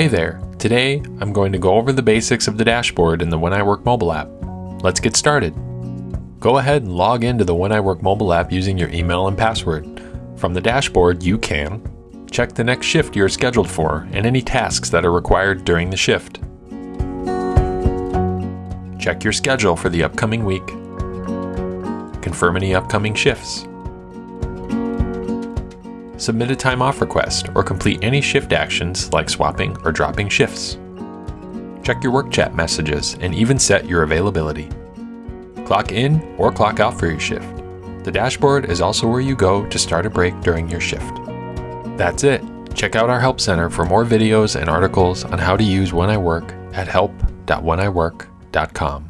Hey there, today I'm going to go over the basics of the dashboard in the When I Work mobile app. Let's get started. Go ahead and log into the When I Work mobile app using your email and password. From the dashboard, you can check the next shift you're scheduled for and any tasks that are required during the shift. Check your schedule for the upcoming week. Confirm any upcoming shifts submit a time off request, or complete any shift actions like swapping or dropping shifts. Check your work chat messages and even set your availability. Clock in or clock out for your shift. The dashboard is also where you go to start a break during your shift. That's it. Check out our Help Center for more videos and articles on how to use When I Work at help.wheniwork.com.